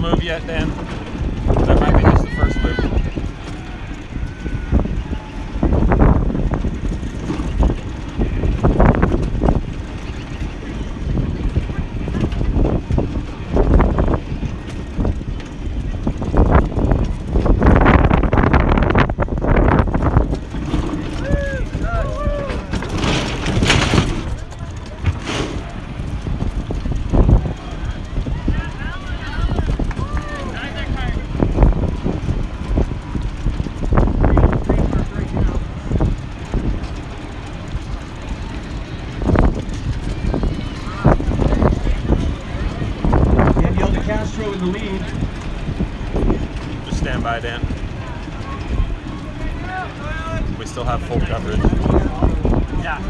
move yet, Dan? The lead. Just stand by, Dan. We still have full coverage. Yeah.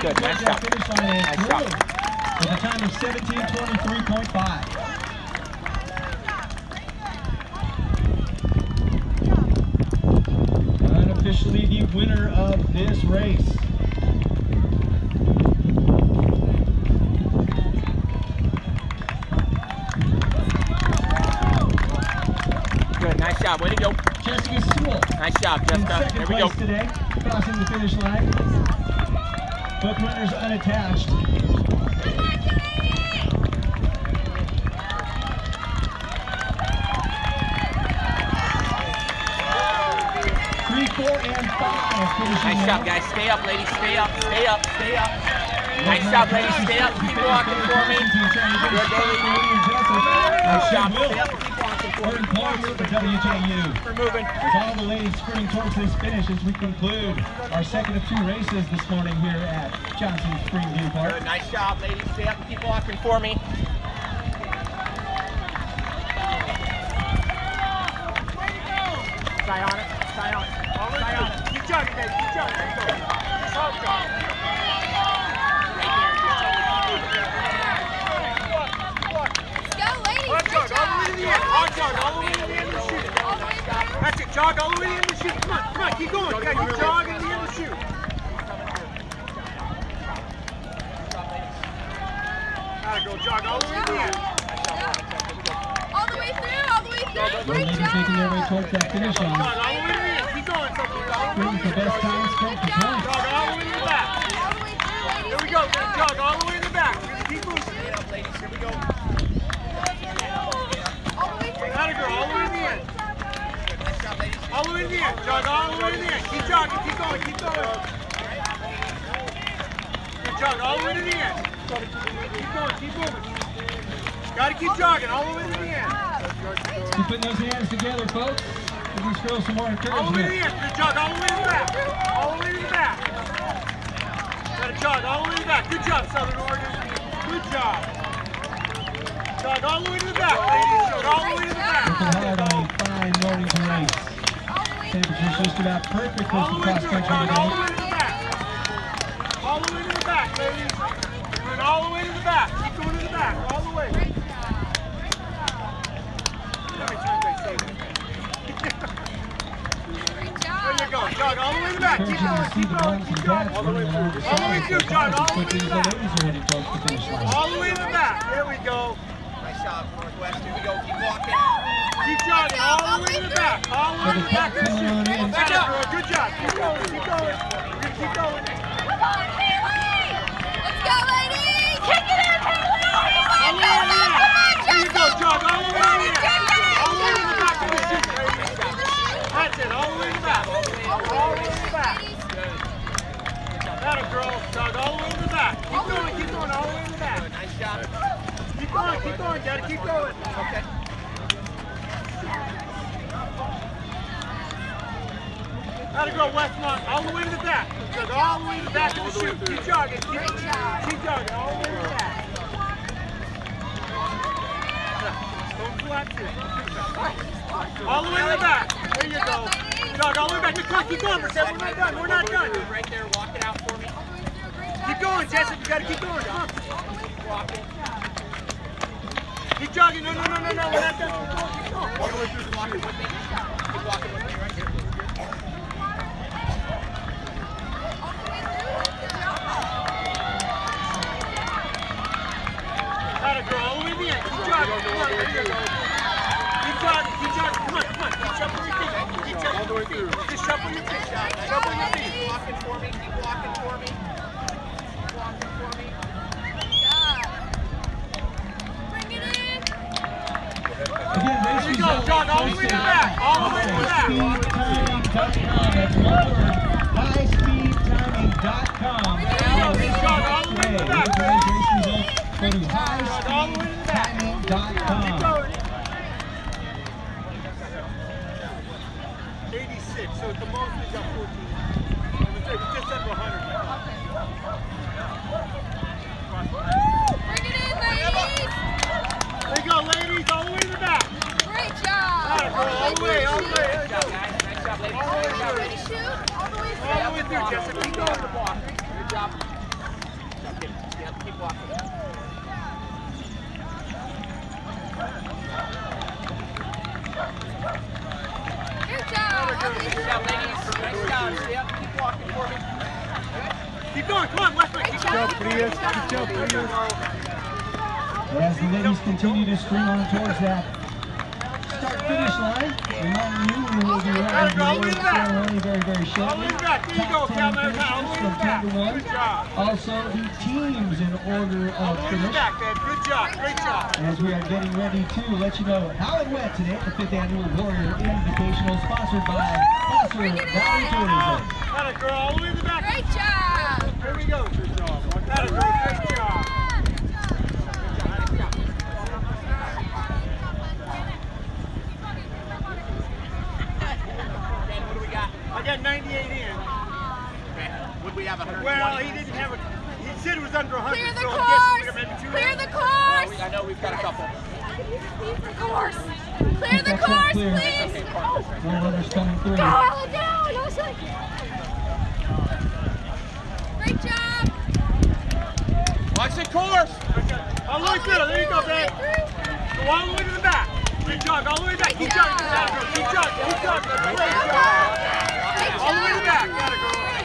Good, nice job. finish line and Nice job. with a time of 17:23.5. Unofficially the winner of this race. Good, nice job. Way to go. Jessica Sewell Nice job, Jessica. There we go. today, crossing the finish line. Both runners unattached. Three, four, and five Nice job, guys. Stay up, ladies. Stay up. Stay up. Stay up. Nice job, ladies. Stay up. Keep walking for me. Good, Daily. Nice job. Stay up. Keep walking me. points for WJU. We're moving. With all the ladies sprinting towards this finish as we conclude our second of two races this morning here at Johnson Springview Park. Good. Nice job, ladies. Stay up. Keep walking for me. Stay on it. Stay on it. Stay on it. Keep chugging, baby. Keep chugging. There you go. Keep chugging. Right there. Just totally keep moving. Go, ladies. Hard Good jog, all the way to the end. job. Hard jog, all the way to the end and shoot. All the way through. That's it. Jog all the way to the end and shoot. Come on, come on, keep going. Yeah, you jog and the end and shoot. Gotta go jog all the way to the end. All the way through. All the way through. Great ladies making their way towards that finish line. Jog all the way to the end. Keep going, Sophie. All the way Sprinting to for the best time sprint for points. Jog all the way to the back. All the way through. Here we go. Jog all the way to the back. We're gonna keep moving. Stay up, ladies. Here we go. All the way through. Gotta go all the way to the end. Nice job, ladies. All the way to the end. Jog all the way to the end. Keep jogging. Keep going. Keep going. Good jog all the way to the end. Keep going. Keep moving. Gotta keep jogging all the way to the end. Keep putting those hands together, folks. Give these girls some more encouragement. All the way to the end. Good jog all the way to the back. All the way to the back. Gotta jog all the way to the back. Good job, Southern Oregon. Good job. Jog all the way to the back, ladies. Jog all the way to the back. Working hard on a fine morning to race. All the way just about perfect for All the cross through. country Jog all the today. way to the back. All the way to the back, ladies. Going all the way to the back. Keep going to the back. All the way. Great job. Let me turn this thing. Great There you go. Jog all the way to the back. Keep going. Keep going. Keep going. dads running along the All the way sides through, as John, all the way to the the back. ladies are heading towards the finish line. All the way to the back. There we go. Nice job, Northwest. Here we go. Keep walking. Keep jogging all the way to the back. All the way to the back. pack coming on in. Back up, girl. Good job. Keep going. Keep going. Keep going. Come on, Haley. Let's go, ladies. Kick it in, Haley. All the way to Come on, end. You go, jog all the way to the end. Come on, All the way to the back of the Jessica. That's it. All the way to the back. All the way to the back. That a girl. Jog all the way to the back. Keep going. Keep going. All the way to the back. Nice job. Keep going. Keep going. Gotta keep going. Okay. Gotta go, Westmont, all the way to the back. Jog all the way to the back of the chute. Keep jogging. Keep, Great job. keep jogging all the way to the back. Don't collapse here. All the way to the back. There you go. Jog all the way back. Just keep going, Marcel. We're not done. We're not done. Right there. Walk it out for me. All the way through. Great job. Keep going, Jessica. You gotta keep going. Come on. Keep walking. Keep jogging. No, no, no, no, no. We're not done. Keep going. Keep going. All the way through. Keep walking with me. Keep walking with me right here. All the way through. Good job. Gotta go all the way to jogging. Come on. Keep jogging. Keep jogging. Come on. Come on. Keep shuffling your feet. Keep shuffling your feet. Just shuffle your feet. Shuffle your feet. Keep walking for me. Keep walking for me. Keep walking for me. Again, race There you go, John, all the way to the back, all the way to the back. Highspeedtiming.com. Highspeedtiming.com. There you go, John, all the way to the back. Go to John, all the way to the back. Keep highspeedtiming.com. 86, so at the most we got 14. It was just under 100. Bring it in, ladies. There you go, ladies, all the way to the back. Great job. All right, all the way, all the way. There job, guys. Nice job, ladies. All the way Good job, through. Shoot. All the way All the way through. through, Jessica. Keep going. Good job. Good job, kid. Stand up, keep walking. Job. Good job, ladies. Nice job. Stay up, keep. Keep going, come on, Westwood. Keep going. As the ladies continue to stream on towards that start finish line, reminding you we will be running the award ceremony very, very shortly. All the way back. There you go, Top 10 Cal finishers All the way from 10 to 1. Good job. Also, the teams in order of the way finish. back, man. Good job. Great job. As we are getting ready to let you know how it went today at the 5th Annual Warrior Invitational, sponsored by Foster Bring it Valley in. Tourism. Got it, girl. All the way to the back. Great job. Here we go. Good job. Got it, girl. Great job. Dan, what do we got? I got 98 in. Okay. Would we have 120? Well, he didn't have a. He said it was under 100. Clear the so I'm guessing we course. got Clear in. the Well, course. we- I know we've got a couple. Course. Clear the course, clear. please. Okay, partners. More runners coming through. Go, Ellen, down. I was like- Great job. Watch the course. All the way. There you go, man. Go all the way to the back. Good job. All the way back. Keep jogging. Got it. Keep jogging. Keep jogging. Great job. All the way to the back. job. Got